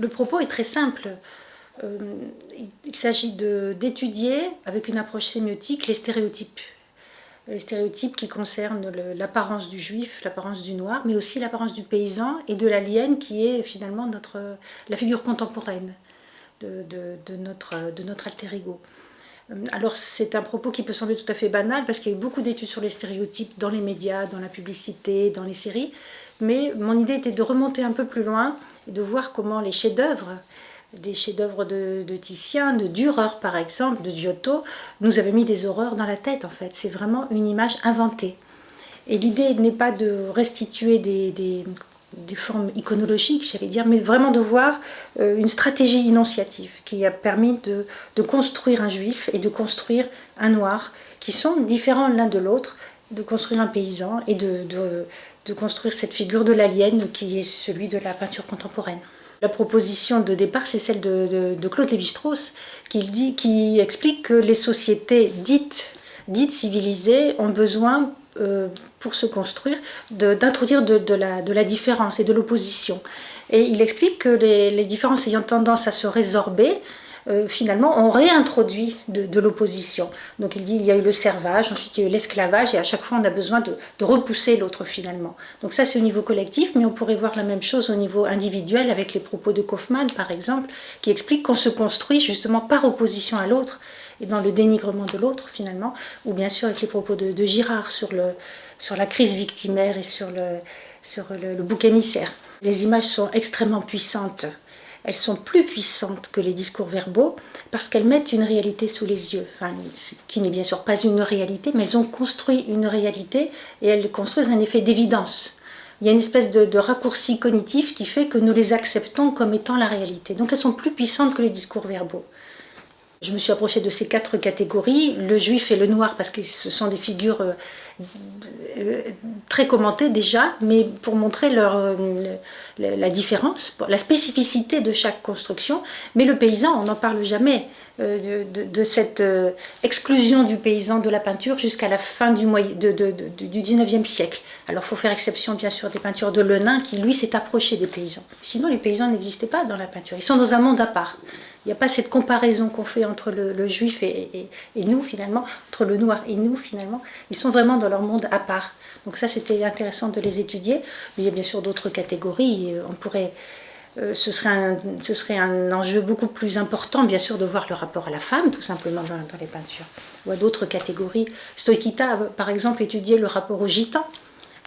Le propos est très simple. Euh, il s'agit d'étudier, avec une approche sémiotique, les stéréotypes. Les stéréotypes qui concernent l'apparence du juif, l'apparence du noir, mais aussi l'apparence du paysan et de l'alien qui est finalement notre, la figure contemporaine de, notre, de notre alter ego. Euh, alors c'est un propos qui peut sembler tout à fait banal parce qu'il y a eu beaucoup d'études sur les stéréotypes dans les médias, dans la publicité, dans les séries, mais mon idée était de remonter un peu plus loin de voir comment les chefs-d'œuvre, des chefs-d'œuvre de, Titien, de Dürer par exemple, de Giotto, nous avaient mis des horreurs dans la tête en fait. C'est vraiment une image inventée. Et l'idée n'est pas de restituer des, des formes iconologiques, j'allais dire, mais vraiment de voir euh, une stratégie énonciative qui a permis de, construire un juif et de construire un noir, qui sont différents l'un de l'autre, de construire un paysan et de, de construire cette figure de l'alien qui est celui de la peinture contemporaine. La proposition de départ, c'est celle de, Claude Lévi-Strauss, qui, qui explique que les sociétés dites, civilisées ont besoin euh, pour se construire, d'introduire de, la, de, différence et de l'opposition. Et il explique que les, différences ayant tendance à se résorber, euh, finalement, on réintroduit de, l'opposition. Donc il dit il y a eu le servage, ensuite il y a eu l'esclavage, et à chaque fois on a besoin de, repousser l'autre finalement. Donc ça c'est au niveau collectif, mais on pourrait voir la même chose au niveau individuel avec les propos de Kaufmann par exemple, qui explique qu'on se construit justement par opposition à l'autre, et dans le dénigrement de l'autre finalement, ou bien sûr avec les propos de, Girard sur, la crise victimaire et sur le, sur le bouc émissaire. Les images sont extrêmement puissantes elles sont plus puissantes que les discours verbaux parce qu'elles mettent une réalité sous les yeux, enfin, qui n'est bien sûr pas une réalité, mais elles ont construit une réalité et elles construisent un effet d'évidence. Il y a une espèce de, raccourci cognitif qui fait que nous les acceptons comme étant la réalité. Donc elles sont plus puissantes que les discours verbaux. Je me suis approchée de ces quatre catégories, le juif et le noir, parce que ce sont des figures euh, euh, très commentées déjà, mais pour montrer euh, la différence, la spécificité de chaque construction. Mais le paysan, on n'en parle jamais de, cette exclusion du paysan de la peinture jusqu'à la fin du, du 19e siècle. Alors il faut faire exception bien sûr des peintures de Lenin qui lui s'est approché des paysans. Sinon les paysans n'existaient pas dans la peinture, ils sont dans un monde à part. Il n'y a pas cette comparaison qu'on fait entre le, juif et, nous finalement, entre le noir et nous finalement. Ils sont vraiment dans leur monde à part. Donc ça c'était intéressant de les étudier. Mais il y a bien sûr d'autres catégories. On pourrait, euh, ce, serait un, ce serait un enjeu beaucoup plus important bien sûr de voir le rapport à la femme tout simplement dans, les peintures. Ou à d'autres catégories. Stoikita par exemple étudié le rapport aux gitans,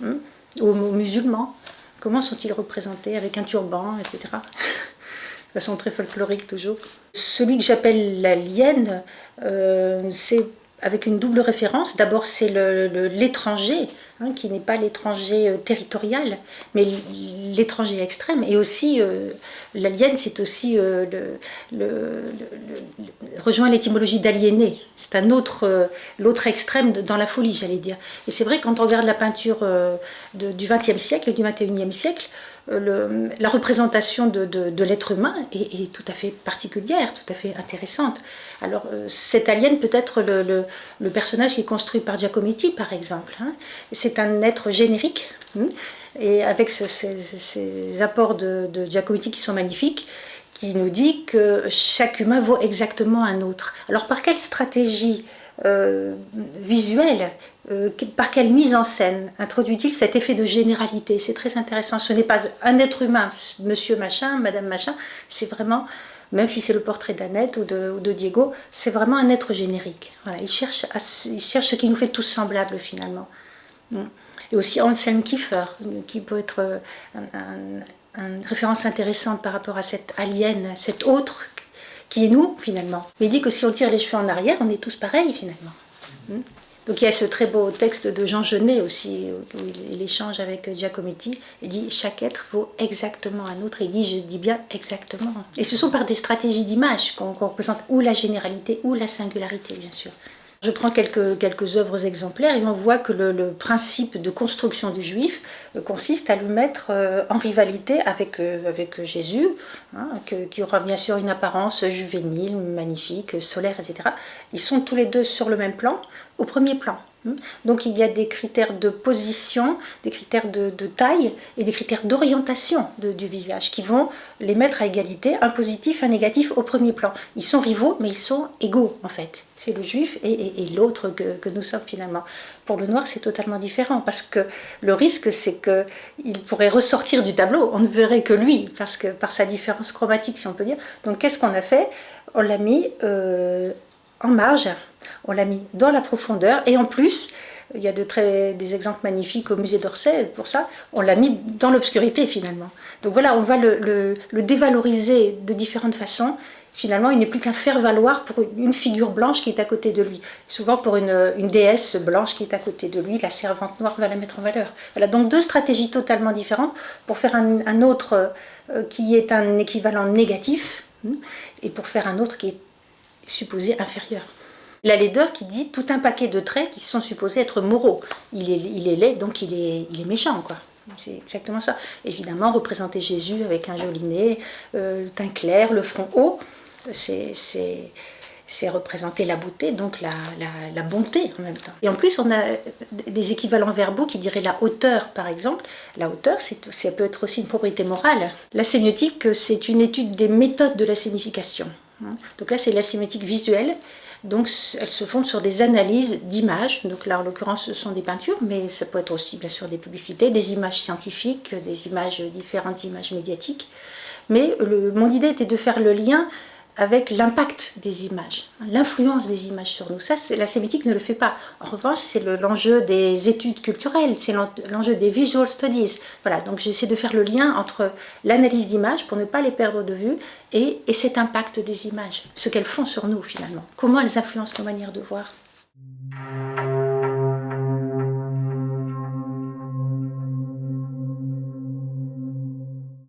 hein, aux musulmans. Comment sont-ils représentés avec un turban, etc façon très folklorique toujours. Celui que j'appelle l'alien, euh, c'est avec une double référence. D'abord, c'est l'étranger, hein, qui n'est pas l'étranger euh, territorial, mais l'étranger extrême. Et aussi, euh, l'alien, c'est aussi le, rejoint l'étymologie d'aliéner. C'est un autre, l'autre extrême dans la folie, j'allais dire. Et c'est vrai, quand on regarde la peinture du XXe siècle du XXIe siècle, euh, la représentation de, l'être humain est, tout à fait particulière, tout à fait intéressante. Alors euh, cet alien peut être le, personnage qui est construit par Giacometti par exemple. Hein. C'est un être générique hein, et avec ces, apports de, de Giacometti qui sont magnifiques, qui nous dit que chaque humain vaut exactement un autre. Alors par quelle stratégie euh, visuel, euh, par quelle mise en scène introduit-il cet effet de généralité? C'est très intéressant. Ce n'est pas un être humain, monsieur machin, madame machin, c'est vraiment, même si c'est le portrait d'Annette ou de, Diego, c'est vraiment un être générique. Voilà, il, cherche ce qui nous fait tous semblables finalement. Mm. Et aussi Anselm Kiefer, qui peut être euh, une référence intéressante par rapport à cette alien, cet autre qui est nous finalement. Il dit que si on tire les cheveux en arrière, on est tous pareils finalement. Hmm. Donc il y a ce très beau texte de Jean Genet aussi, où il, échange avec Giacometti. Il dit « chaque être vaut exactement un autre ». Il dit « je dis bien exactement ». Et ce sont par des stratégies d'image qu'on représente ou la généralité ou la singularité, bien sûr. Je prends quelques, œuvres exemplaires et on voit que le, principe de construction du juif euh, consiste à le mettre euh, en rivalité avec, euh, avec Jésus, hein, qui aura bien sûr une apparence juvénile, magnifique, solaire, etc. Ils sont tous les deux sur le même plan, au premier plan. Hmm? Donc il y a des critères de position, des critères de, taille et des critères d'orientation du visage qui vont les mettre à égalité, un positif, un négatif au premier plan. Ils sont rivaux mais ils sont égaux en fait. C'est le juif et, l'autre que, nous sommes finalement. Pour le noir c'est totalement différent parce que le risque c'est qu'il pourrait ressortir du tableau, on ne verrait que lui parce que par sa différence chromatique si on peut dire. Donc qu'est-ce qu'on a fait? On l'a mis euh, en marge on l'a mis dans la profondeur et en plus, il y a de très, des exemples magnifiques au musée d'Orsay pour ça, on l'a mis dans l'obscurité finalement. Donc voilà, on va le, dévaloriser de différentes façons. Finalement, il n'est plus qu'un faire-valoir pour une figure blanche qui est à côté de lui. Souvent pour une, déesse blanche qui est à côté de lui, la servante noire va la mettre en valeur. Voilà, donc deux stratégies totalement différentes pour faire un, autre euh, qui est un équivalent négatif hmm, et pour faire un autre qui est supposé inférieur. La laideur qui dit tout un paquet de traits qui sont supposés être moraux. Il est, il est laid, donc il est, il est méchant, quoi. C'est exactement ça. Évidemment, représenter Jésus avec un joli nez, euh, teint clair, le front haut, c'est représenter la beauté, donc la, la, bonté en même temps. Et en plus, on a des équivalents verbaux qui diraient la hauteur, par exemple. La hauteur, ça peut être aussi une propriété morale. La sémiotique, c'est une étude des méthodes de la signification. Donc là, c'est la sémiotique visuelle. Donc elles se fondent sur des analyses d'images, donc là en l'occurrence ce sont des peintures, mais ça peut être aussi bien sûr des publicités, des images scientifiques, des images, différentes images médiatiques. Mais mon idée était de faire le lien avec l'impact des images, l'influence des images sur nous. Ça, la sémitique ne le fait pas. En revanche, c'est l'enjeu des études culturelles, c'est l'enjeu des visual studies. Voilà, donc j'essaie de faire le lien entre l'analyse d'images, pour ne pas les perdre de vue, et, et cet impact des images, ce qu'elles font sur nous finalement, comment elles influencent nos manières de voir.